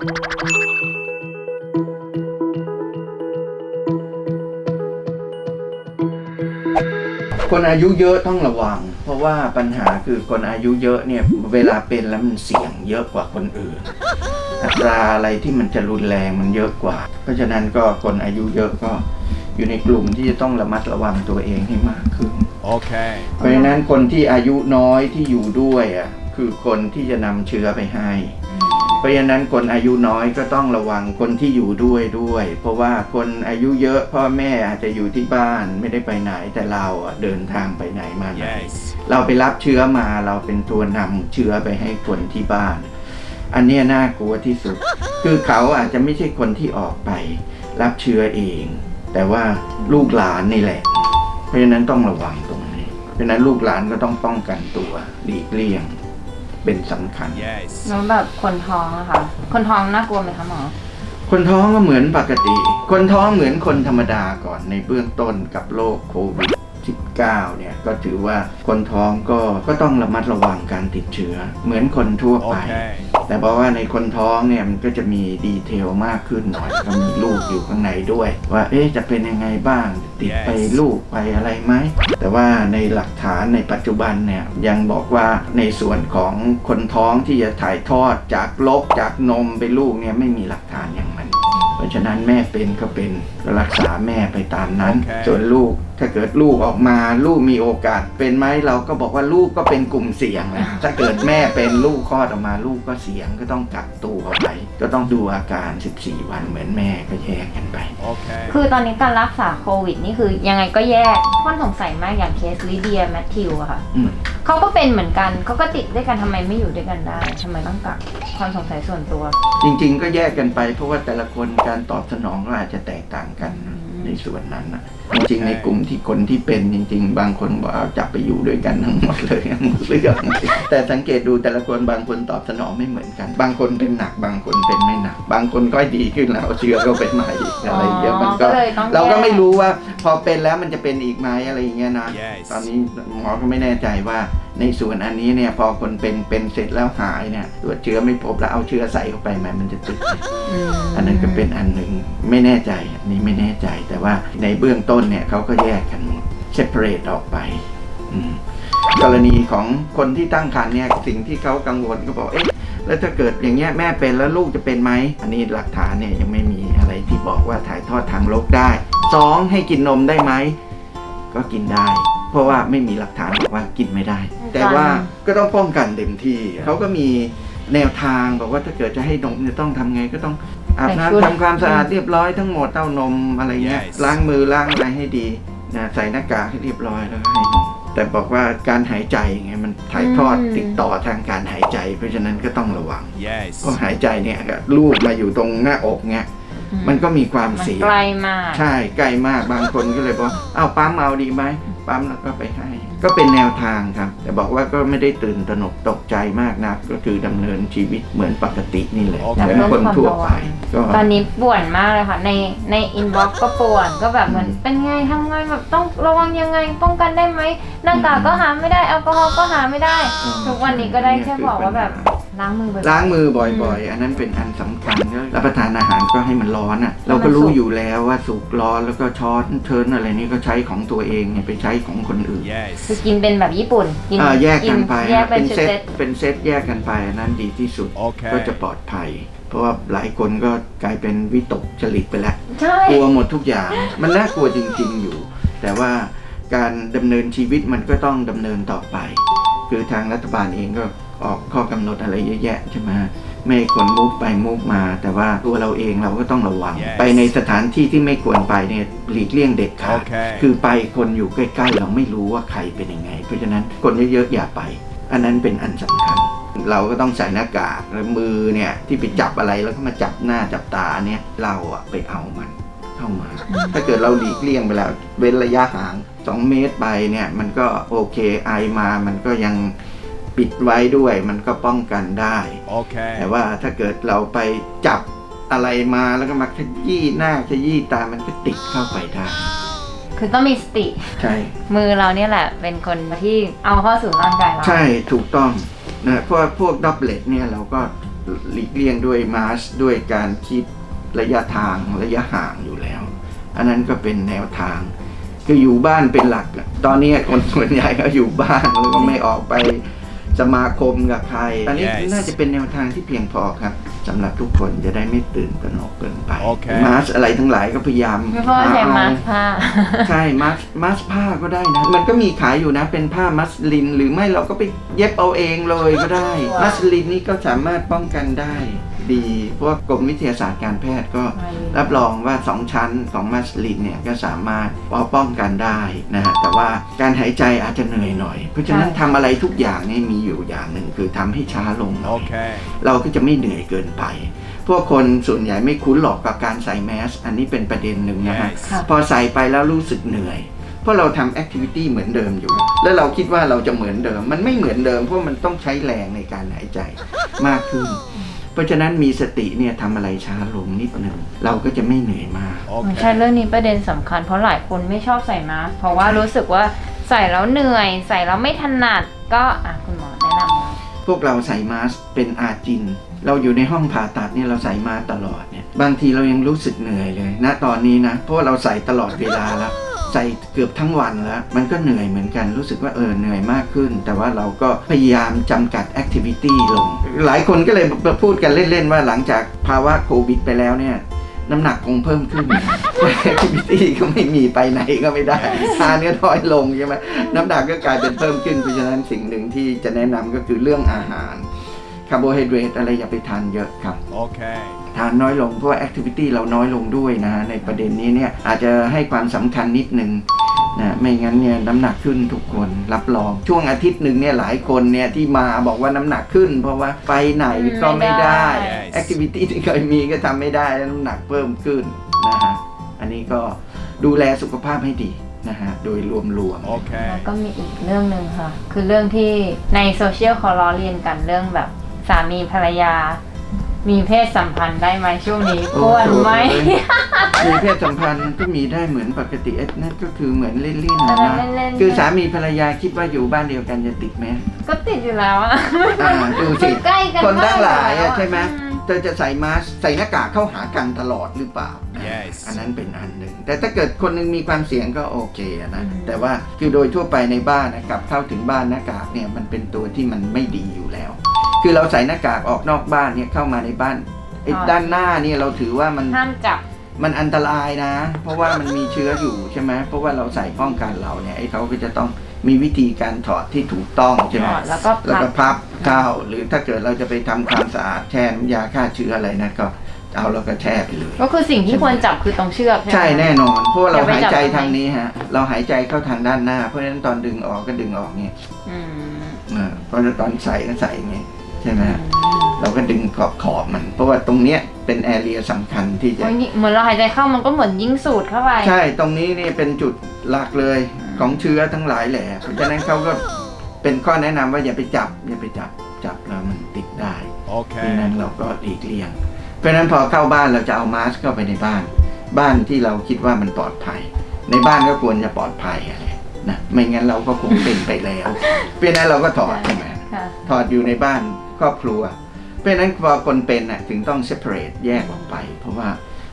คนอายุเยอะต้องระวัง เพราะว่าปัญหาคือคนอายุเยอะเนี่ยเวลาเป็นแล้วมันเสี่ยงเยอะกว่าคนอื่นอัตราอะไรที่มันจะรุนแรงมันเยอะกว่า เพราะฉะนั้นก็คนอายุเยอะก็อยู่ในกลุ่มที่จะต้องระมัดระวังตัวเองให้มากขึ้น Okay. เพราะฉะนั้นคนที่อายุน้อยที่อยู่ด้วยอะคือคนที่จะนำเชื้อไปให้ เพราะฉะนั้นคนอายุน้อยก็ต้องระวังคนที่อยู่ด้วยด้วย เพราะว่าคนอายุเยอะพ่อแม่อาจจะอยู่ที่บ้านไม่ได้ไปไหนแต่เราอะเดินทางไปไหนมาไหน Yes. เราไปรับเชื้อมาเราเป็นตัวนำเชื้อไปให้คนที่บ้าน อันเนี้ยน่ากลัวที่สุด คือเขาอาจจะไม่ใช่คนที่ออกไป รับเชื้อเอง แต่ว่าลูกหลานนี่แหละ เพราะฉะนั้นต้องระวังตรงนี้เพราะฉะนั้นลูกหลานก็ต้องป้องกันตัวหลีกเลี่ยง เป็นสำคัญ Yes. แล้วแบบคนท้องอะค่ะ คนท้องน่ากลัวไหมคะหมอ คนท้องก็เหมือนปกติ คนท้องเหมือนคนธรรมดาก่อนในเบื้องต้นกับโรคโควิด19เนี่ยก็ถือว่าคนท้องก็ก็ต้องระมัดระวังการติดเชื้อ เหมือนคนทั่วไป Okay. แต่เพราะว่าในคนท้องเนี่ยมันก็จะมีดีเทลมากขึ้นหน่อยก็มีลูกอยู่ข้างในด้วย ว่าเอ๊ะจะเป็นยังไงบ้าง ติดไปลูกไปอะไรไหมแต่ว่าในหลักฐานในปัจจุบันเนี่ยยังบอกว่าในส่วนของคนท้องที่จะถ่ายทอดจากลกจากนมไปลูกเนี่ยไม่มีหลักฐานอย่างมัน ราะฉะนั้นแม่เป็นก็เป็นก็รักษาแม่ไปตามนั้นโอเคส่วนลูกถ้าเกิดลูกออกมาลูกมีโอกาสเป็นไหมเราก็บอกว่าลูกก็เป็นกลุ่มเสี่ยงนะถ้าเกิดแม่เป็นลูกคลอดออกมาลูกก็เสี่ยงก็ต้องกักตัวไป ก็ต้องดูอาการ 14 วันเหมือนแม่ก็แยกกันไป Okay. คือตอนนี้การรักษาโควิดนี่คือยังไงก็แยกค่อนสงสัยมากอย่างเคสลิเดียแมทธิวอะค่ะอืมเขาก็เป็นเหมือนกันเขาก็ติดด้วยกันทำไมไม่อยู่ด้วยกันได้ทำไมต้องกักความสงสัยส่วนตัว จริง ๆ ก็แยกกันไปเพราะว่าแต่ละคนการตอบสนองก็อาจจะแตกต่างกัน ในส่วนนั้นนะจริงๆในกลุ่มที่คนที่เป็นจริง ๆ บางคนบอกเอาจับไปอยู่ด้วยกันทั้งหมดเลยทั้งหมดเรื่องแต่สังเกตดูแต่ละคนบางคนตอบสนองไม่เหมือนกัน บางคนเป็นหนักบางคนเป็นไม่หนัก บางคนก็ดีขึ้นแล้วเอาเชื้อก็เป็นใหม่อีกอะไรอย่างเงี้ยมันก็ก็เลยต้องแยกเราก็ไม่รู้ว่า พอเป็นแล้วมันจะเป็นอีกไหมอะไรอย่างเงี้ยนะ Yes. ตอนนี้หมอก็ไม่แน่ใจว่า ในส่วนอันนี้เนี่ยพอคนเป็นเป็นเสร็จแล้วหายเนี่ยตรวจเชื้อไม่พบแล้วเอาเชื้อใส่เข้าไปไหมมันจะติดไหมมอันนั้นก็เป็นอันหนึ่งไม่แน่ใจอันนี้ไม่แน่ใจ แต่ว่าในเบื้องต้นเนี่ยเขาก็แยกกันหมด separate ออกไปอืมกรณีของคนที่ตั้งครรภ์เนี่ยสิ่งที่เขากังวลก็บอกเอ๊ะแล้วถ้าเกิดอย่างเงี้ยแม่เป็นแล้วลูกจะเป็นไหม อันนี้หลักฐานเนี่ยยังไม่มีอะไรที่บอกว่าถ่ายทอดทางโรคได้สองให้กินนมได้ไหม ก็กินได้ เพราะว่าไม่มีหลักฐานบอกว่ากินไม่ได้ แต่ว่าก็ต้องป้องกันเต็มที่เขาก็มีแนวทางบอกว่าถ้าเกิดจะให้นมเนี่ยต้องทำไงก็ต้องอาบน้ำทำความสะอาดเรียบร้อยทั้งหมดเต้านมอะไรเงี้ย Yes. ล้างมือล้างอะไรให้ดีนะใส่หน้ากากให้เรียบร้อยแล้วก็ให้นมแต่บอกว่าการหายใจไงมันถ่ายทอดติดต่อทางการหายใจ เพราะฉะนั้นก็ต้องระวัง Yes. เพราะหายใจเนี่ยลูกมาอยู่ตรงหน้าอกเนี่ยมันก็มีความมันเสี่ยงไกลมาก ใช่ใกล้มากบางคนก็เลยบอกเอาปั๊มเอาดีไหม ปั๊มแล้วก็ไปให้ ก็เป็นแนวทางครับ แต่บอกว่าก็ไม่ได้ตื่นตระหนกตกใจมากนักก็คือดำเนินชีวิตเหมือนปกตินี่แหละโอเคเหมือนคนทั่วไปก็ตอนนี้ป่วนมากเลยค่ะ ในใน inbox ก็ป่วนก็แบบเหมือนเป็นไงทำไงแบบต้องระวังยังไงป้องกันได้ไหมหน้ากากก็หาไม่ได้แอลกอฮอล์ก็หาไม่ได้อืมทุกวันนี้ก็ได้แค่บอกว่าแบบ ล้างมือบ่อยๆ ล้างมือบ่อยๆ อันนั้นเป็นอันสำคัญก็รับประทานอาหารก็ให้มันร้อนอะ เราก็รู้อยู่แล้วว่าสุกร้อนแล้วก็ช้อนเทิร์นอะไรนี่ก็ใช้ของตัวเองเนี่ยไปใช้ของคนอื่นคือ Yes. กินเป็นแบบญี่ปุ่น กินอ่าแยกกันไปแยกเป็นเป็นชุดเซตเซตเป็นเซตแยกกันไปอันนั้นดีที่สุด Okay. ก็จะปลอดภัย เพราะว่าหลายคนก็กลายเป็นวิตกจริตไปแล้ว ใช่ กลัวหมดทุกอย่าง มันน่ากลัวจริงๆอยู่ แต่ว่าการดำเนินชีวิตมันก็ต้องดำเนินต่อไป คือทางรัฐบาลเองก็ ออกข้อกำหนดอะไรเยอะแยะใช่ไหมไม่ให้คนมุกไปมุกมา แต่ว่าตัวเราเองเราก็ต้องระวัง Yes. ไปในสถานที่ที่ไม่ควรไปเนี่ยหลีกเลี่ยงเด็ดขาด Okay. คือไปคนอยู่ใกล้ๆ เราไม่รู้ว่าใครเป็นยังไง เพราะฉะนั้นคนเยอะๆอย่าไป อันนั้นเป็นอันสำคัญ เราก็ต้องใส่หน้ากากแล้วมือเนี่ยที่ไปจับอะไรแล้วก็มาจับหน้าจับตาเนี่ยเราอะไปเอามันเข้ามา ถ้าเกิดเราหลีกเลี่ยงไปแล้วเว้นระยะห่าง 2 เมตรไปเนี่ยมันก็โอเคไอมามันก็ยัง ปิดไว้ด้วยมันก็ป้องกันได้ Okay. แต่ว่าถ้าเกิดเราไปจับอะไรมาแล้วก็มาขยี้หน้าขยี้ตามันก็ติดเข้าไปได้คือต้องมีสติ ใช่ มือเราเนี่ยแหละ เป็นคนที่เอาเข้าสู่ร่างกายเรา ใช่ถูกต้องนะเพราะว่าพวกดับเบิลเนี่ยเราก็หลีกเลี่ยงด้วยมาสด้วยการคิดระยะทางระยะห่างอยู่แล้ว อันนั้นก็เป็นแนวทาง คืออยู่บ้านเป็นหลักอะตอนนี้คนส่วนใหญ่ก็อยู่บ้านแล้วก็ไม่ออกไป สมาคมกับใคร อันนี้ Yes น่าจะเป็นแนวทางที่เพียงพอครับสำหรับทุกคนจะได้ไม่ตื่นตระหนกเกินไป โอเค มาสอะไรทั้งหลายก็พยายามไม่พ่อใช้หมาเอสผ้า ใช่มัสมัสผ้าก็ได้นะ มันก็มีขายอยู่นะเป็นผ้ามัสลิน หรือไม่เราก็ไปเย็บเอาเองเลยก็ได้ว้าวมัสลินนี่ก็สามารถป้องกันได้ ดีเพราะว่ากรมวิทยาศาสตร์การแพทย์ก็รับรองว่า 2 ชั้นของมัสลินเนี่ยก็สามารถป้องกันได้นะฮะแต่ว่าการหายใจอาจจะเหนื่อยหน่อย เพราะฉะนั้นใช่ทำอะไรทุกอย่างเนี่ยมีอยู่อย่างหนึ่งคือทำให้ช้าลงหน่อย Okay. เราก็จะไม่เหนื่อยเกินไปพวกคนส่วนใหญ่ไม่คุ้นหรอกกับการใส่แมส อันนี้เป็นประเด็นหนึ่งนะฮะ Yes. ค่ะพอใส่ไปแล้วรู้สึกเหนื่อย เพราะเราทำแอคทิวิตี้เหมือนเดิมอยู่ แล้วเราคิดว่าเราจะเหมือนเดิม มันไม่เหมือนเดิมเพราะมันต้องใช้แรงในการหายใจมากขึ้นเพ ราะฉะนั้นมีสติเนี่ยทำอะไรช้าลงนิดหนึ่งเราก็จะไม่เหนื่อยมาก ใช่ Okay. เรื่องนี้ประเด็นสำคัญเพราะหลายคนไม่ชอบใส่มาสก์เพราะว่ารู้สึกว่าใส่แล้วเหนื่อย ใส่แล้วไม่ถนัดก็อะคุณหมอแนะนำมาพวกเราใส่มาสก์เป็นอาจิน เราอยู่ในห้องผ่าตัดเนี่ยเราใส่มาสก์ตลอดเนี่ยบางทีเรายังรู้สึกเหนื่อยเลยณตอนนี้นะเพราะว่าเราใส่ตลอดเวลาแล้ว ใส่เกือบทั้งวันแล้ว มันก็เหนื่อยเหมือนกันรู้สึกว่าเออเหนื่อยมากขึ้น แต่ว่าเราก็พยายามจำกัด activity ลง หลายคนก็เลยพูดกันเล่น ๆ ว่าหลังจากภาวะโควิดไปแล้วเนี่ยน้ำหนักคงเพิ่มขึ้น activity ก็ไม่มีไปไหนก็ไม่ได้ทานก็น้อยลงใช่ไหมน้ำหนักก็กลายเป็นเพิ่มขึ้นเพราะฉะนั้นสิ่งหนึ่งที่จะแนะนำก็คือเรื่องอาหารคาร์โบไฮเดรตอะไรอย่าไปทานเยอะครับ Okay. ทานน้อยลงเพราะว่า activity เราน้อยลงด้วยนะฮะในประเด็นนี้เนี่ยอาจจะให้ความสำคัญนิดนึงนะไม่งั้นเนี่ยน้ำหนักขึ้นทุกคนรับรองช่วงอาทิตย์หนึ่งเนี่ยหลายคนเนี่ยที่มาบอกว่าน้ำหนักขึ้น เพราะว่าไปไหนก็ไม่ได้ไม่ได้ activity ที่เคยมีก็ทำไม่ได้แล้วน้ำหนักเพิ่มขึ้นนะฮะอันนี้ก็ดูแลสุขภาพให้ดีนะฮะโดยรวมๆ Okay. แล้วก็มีอีกเรื่องหนึ่งค่ะ คือเรื่องที่ในโซเชียลเขาล้อเลียนกันเรื่องแบบสามีภรรยา มีเพศสัมพันธ์ได้ไหมช่วงนี้ควรไหม มีเพศสัมพันธ์ก็มีได้เหมือนปกติเอ๊ะนั่นก็คือเหมือนเล่นๆนะเล่นๆ คือสามีภรรยาคิดว่าอยู่บ้านเดียวกันจะติดไหมก็ติดอยู่แล้วอะ อ่าดูสิมันใกล้กันคนทั้งหลายมากเลยอะอะใช่ไหมอืม เธอจะใส่มาสก์ใส่หน้ากากเข้าหากันตลอดหรือเปล่า Yes อันนั้นเป็นอันหนึ่ง แต่ถ้าเกิดคนหนึงมีความเสี่ยงก็โอเคอะนะ แต่ว่าคือโดยทั่วไปในบ้านนะครับเข้าถึงบ้านหน้ากากเนี่ยมันเป็นตัวที่มันไม่ดีอยู่แล้ว คือเราใส่หน้ากากออกนอกบ้านเนี่ยเข้ามาในบ้านไอ้ด้านหน้าเนี่ยเราถือว่ามันห้ามจับมันอันตรายนะ เพราะว่ามันมีเชื้ออยู่ใช่ไหมเพราะว่าเราใส่ป้องกันเราเนี่ยไอ้เขาก็จะต้องมีวิธีการถอดที่ถูกต้องใช่ไหมถอดแล้วก็พับแล้วก็พับเข้าหรือถ้าเกิดเราจะไปทำความสะอาดแช่น้ำยาฆ่าเชื้ออะไรนะก็เอาแล้วก็แช่ไปเลยก็คือสิ่งที่ควรจับคือตรงเชือกใช่ไหมใช่แน่นอน เพราะว่าเราอย่าไปหายใจจับตรงไหนทางนี้ฮะ เราหายใจเข้าทางด้านหน้า เพราะฉะนั้นตอนดึงออกก็ดึงออกเนี่ยอืมเออเพราะฉะนั้นตอนใส่ก็ใส่อย่างงี้ใช่ไหมฮะเราก็ดึงขอบขอบมัน เพราะว่าตรงเนี้ยเป็นแอเรียสำคัญที่จะโอ้ยนี่เหมือนเราหายใจเข้ามันก็เหมือนยิงสูดเข้าไป ใช่ตรงนี้นี่เป็นจุดหลักเลยของเชื้อทั้งหลายแหละเพราะฉะนั้นเขาก็เป็นข้อแนะนำว่าอย่าไปจับอย่าไปจับจับแล้วมันติดได้เพราะฉะ Okay. นั้นเราก็หลีกเลี่ยง เพราะฉะนั้นพอเข้าบ้านเราจะเอามาสก์เข้าไปในบ้าน บ้านที่เราคิดว่ามันปลอดภัย ในบ้านก็ควรจะปลอดภัยอะไรนะไม่งั้นเราก็คงเป็นไปแล้ว เพราะฉะนั้นเราก็ถอดใช่ไหมค่ะถอดอยู่ในบ้าน ครอบครัว เพราะฉะนั้นพอคนเป็นน่ะถึงต้อง separate แยกออกไป เพราะว่า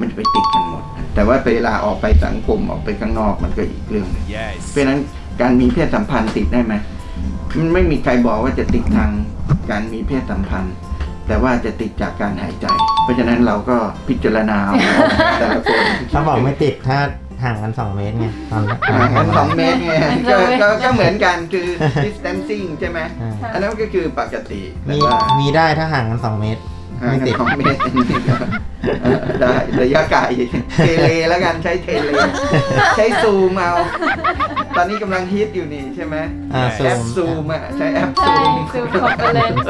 มันจะไปติดกันหมด แต่ว่าเวลาออกไปสังคมออกไปข้างนอกมันก็อีกเรื่องหนึง Yes. เพราะฉะนั้นการมีเพศสัมพันธ์ติดได้ไหมมันไม่มีใครบอกว่าจะติดทางการมีเพศสัมพันธ์ แต่ว่าจะติดจากการหายใจ เพราะฉะนั้นเราก็พิจารณาเอาแต่ละคนเขาบอกไม่ติดถ้า ห่างกัน 2 เมตรไงตอนนี้ห่างกันสองเมตรไงก็ก็ก็เหมือนกันคือ distancing ใช่ไหมอ่าอันนั้นก็คือปกติแต่มีว่ามีได้ถ้าห่างกัน 2 เมตร ห่างไม่กันติดสองเมตรอันนี้ก็เออได้ระยะไกลเทเลแล้วกันใช้เทเล ใช้ซูมเอา ตอนนี้กำลังฮิตอยู่นี่ใช่ไหมอ่าแอซูแอปมซูมอะใช้แอปใช่ซูม ซูม conference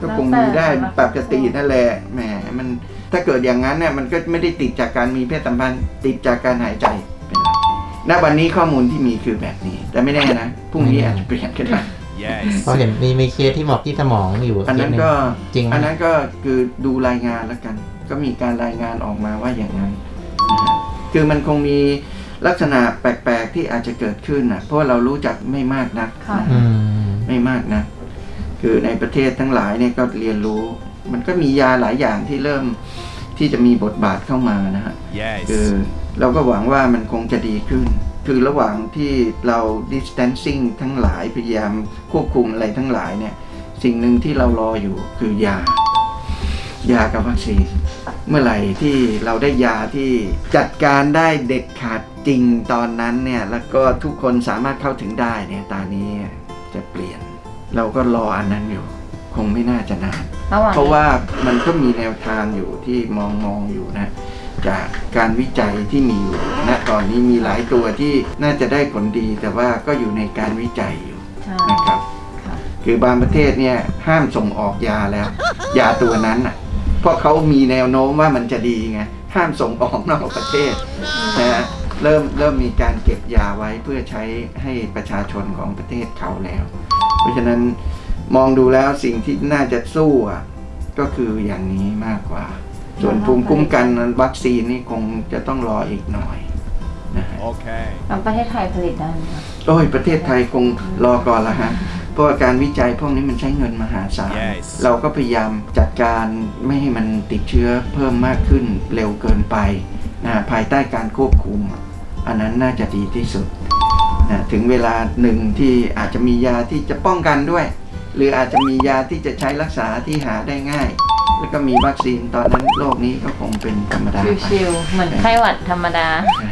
ก็คงมีได้ปกตินั่นแหละแหมมัน ถ้าเกิดอย่างนั้นเนี่ยมันก็ไม่ได้ติดจากการมีเพศสัมพันธ์ ติดจากการหายใจเป็นหลักณวันนี้ข้อมูลที่มีคือแบบนี้ แต่ไม่แน่นะพรุ่งนี้อาจจะเปลี่ยนก็ได้ Yes. เพราะเห็นมีมีเคสที่บอกที่สมองอยู่อันนั้นเคสหงก็จริงไหมอันนั้นก็คือดูรายงานแล้วกัน ก็มีการรายงานออกมาว่าอย่างนั้นนะฮะคือมันคงมีลักษณะแปลกๆที่อาจจะเกิดขึ้นนะเพราะว่าเรารู้จักไม่มากนักค่ะ นะอืฮะ ม ไม่มากนะ คือในประเทศทั้งหลายเนี่ยก็เรียนรู้ มันก็มียาหลายอย่างที่เริ่ม ที่จะมีบทบาทเข้ามานะฮะ Yes. คือเราก็หวังว่ามันคงจะดีขึ้น คือระหว่างที่เรา distancing ทั้งหลายพยายามควบคุมอะไรทั้งหลายเนี่ย สิ่งหนึ่งที่เรารออยู่คือยา ยากับวัคซีน เมื่อไหร่ที่เราได้ยาที่จัดการได้เด็ดขาดจริงตอนนั้นเนี่ย แล้วก็ทุกคนสามารถเข้าถึงได้เนี่ยตอนนี้จะเปลี่ยน เราก็รออันนั้นอยู่ คงไม่น่าจะนาน ระหว่างเพราะว่ามันก็มีแนวทางอยู่ที่มองมองอยู่นะ จากการวิจัยที่มีอยู่ณตอนนี้มีหลายตัวที่น่าจะได้ผลดีแต่ว่าก็อยู่ในการวิจัยอยู่ใช่นะครับ ค่ะคือบางประเทศเนี่ยห้ามส่งออกยาแล้ว ยาตัวนั้นอะเพราะเขามีแนวโน้มว่ามันจะดีไงห้ามส่งออกนอกประเทศนะฮะเริ่มเริ่มมีการเก็บยาไว้เพื่อใช้ให้ประชาชนของประเทศเขาแล้ว เพราะฉะนั้น มองดูแล้วสิ่งที่น่าจะสู้อะก็คืออย่างนี้มากกว่า ส่วนภูมิคุ้มกันวัคซีนนี่คงจะต้องรออีกหน่อยนะฮะ Okay. แล้วประเทศไทยผลิตได้ไหมคะโอ้ยประเทศไทยคงรอก่อนละฮะเพราะว่าการวิจัยพวกนี้มันใช้เงินมหาศาล Yes เราก็พยายามจัดการไม่ให้มันติดเชื้อเพิ่มมากขึ้นเร็วเกินไปนะภายใต้การควบคุม อันนั้นน่าจะดีที่สุดนะถึงเวลาหนึ่งที่อาจจะมียาที่จะป้องกันด้วย หรืออาจจะมียาที่จะใช้รักษาที่หาได้ง่าย แล้วก็มีวัคซีนตอนนั้นโลกนี้ก็คงเป็นธรรมดาไปชิวๆเหมือนไข้หวัดธรรมดาใช่